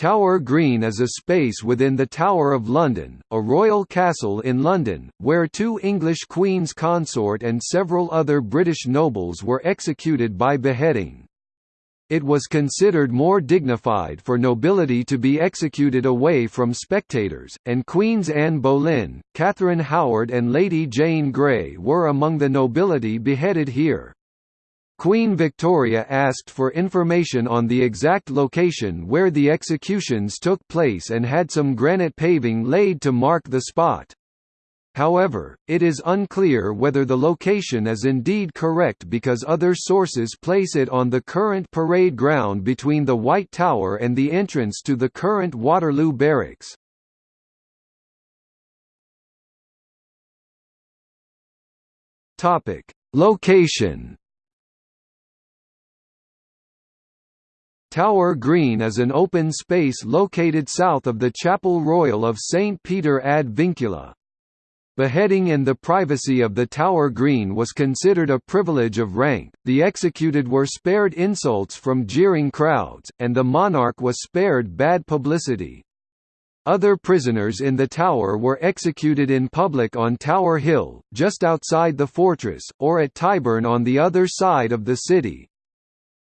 Tower Green is a space within the Tower of London, a royal castle in London, where two English Queen's consort and several other British nobles were executed by beheading. It was considered more dignified for nobility to be executed away from spectators, and Queens Anne Boleyn, Catherine Howard and Lady Jane Grey were among the nobility beheaded here. Queen Victoria asked for information on the exact location where the executions took place and had some granite paving laid to mark the spot. However, it is unclear whether the location is indeed correct because other sources place it on the current parade ground between the White Tower and the entrance to the current Waterloo Barracks. Location Tower Green is an open space located south of the Chapel Royal of St Peter ad Vincula. Beheading in the privacy of the Tower Green was considered a privilege of rank, the executed were spared insults from jeering crowds, and the monarch was spared bad publicity. Other prisoners in the tower were executed in public on Tower Hill, just outside the fortress, or at Tyburn on the other side of the city.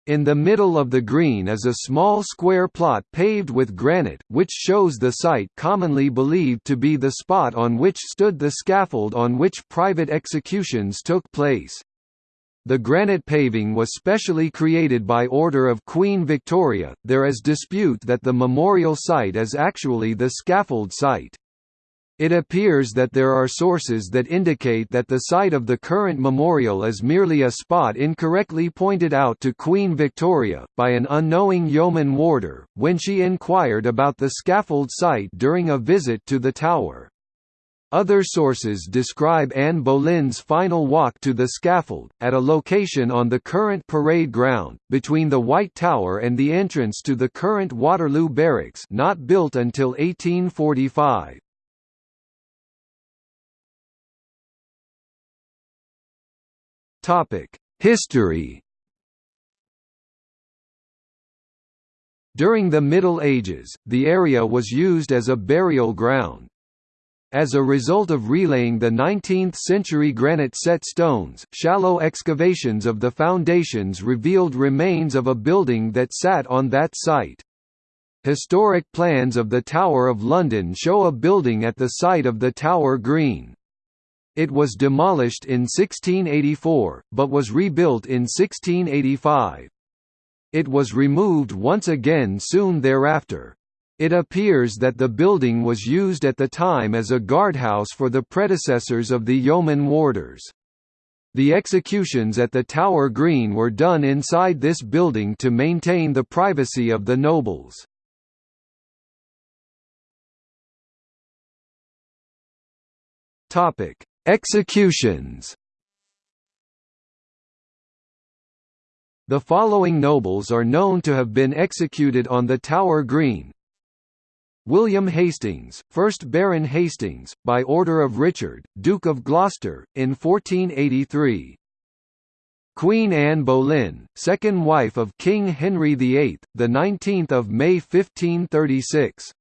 In the middle of the green is a small square plot paved with granite, which shows the site commonly believed to be the spot on which stood the scaffold on which private executions took place. The granite paving was specially created by order of Queen Victoria. There is dispute that the memorial site is actually the scaffold site. It appears that there are sources that indicate that the site of the current memorial is merely a spot incorrectly pointed out to Queen Victoria, by an unknowing yeoman warder, when she inquired about the scaffold site during a visit to the tower. Other sources describe Anne Boleyn's final walk to the scaffold, at a location on the current parade ground, between the White Tower and the entrance to the current Waterloo Barracks not built until 1845. History During the Middle Ages, the area was used as a burial ground. As a result of relaying the 19th-century granite set stones, shallow excavations of the foundations revealed remains of a building that sat on that site. Historic plans of the Tower of London show a building at the site of the Tower Green. It was demolished in 1684, but was rebuilt in 1685. It was removed once again soon thereafter. It appears that the building was used at the time as a guardhouse for the predecessors of the yeoman warders. The executions at the Tower Green were done inside this building to maintain the privacy of the nobles. Topic: Executions. The following nobles are known to have been executed on the Tower Green. William Hastings, 1st Baron Hastings, by order of Richard, Duke of Gloucester, in 1483 Queen Anne Boleyn, second wife of King Henry VIII, 19 May 1536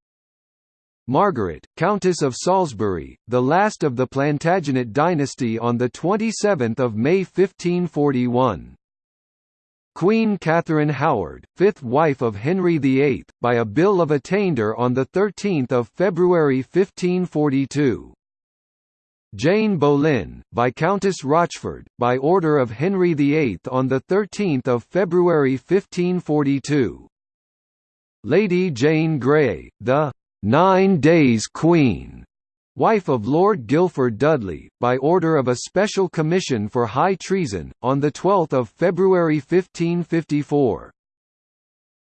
Margaret, Countess of Salisbury, the last of the Plantagenet dynasty on 27 May 1541. Queen Catherine Howard, fifth wife of Henry VIII, by a Bill of Attainder on 13 February 1542. Jane Boleyn, Viscountess Rochford, by order of Henry VIII on 13 February 1542. Lady Jane Grey, the Nine Days Queen, wife of Lord Guilford Dudley, by order of a Special Commission for High Treason, on 12 February 1554.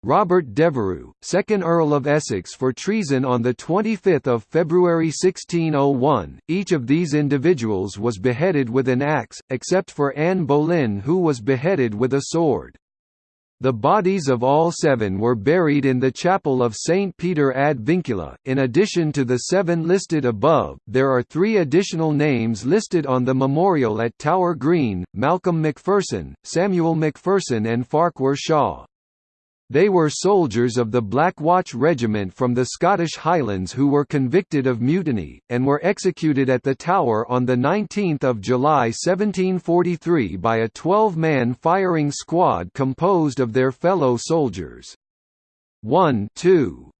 Robert Devereux, 2nd Earl of Essex for treason on 25 February 1601. Each of these individuals was beheaded with an axe, except for Anne Boleyn who was beheaded with a sword. The bodies of all seven were buried in the chapel of St. Peter ad Vincula. In addition to the seven listed above, there are three additional names listed on the memorial at Tower Green Malcolm McPherson, Samuel McPherson, and Farquhar Shaw. They were soldiers of the Black Watch Regiment from the Scottish Highlands who were convicted of mutiny, and were executed at the Tower on 19 July 1743 by a 12-man firing squad composed of their fellow soldiers. 1 2.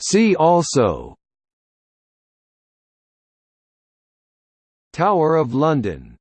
See also Tower of London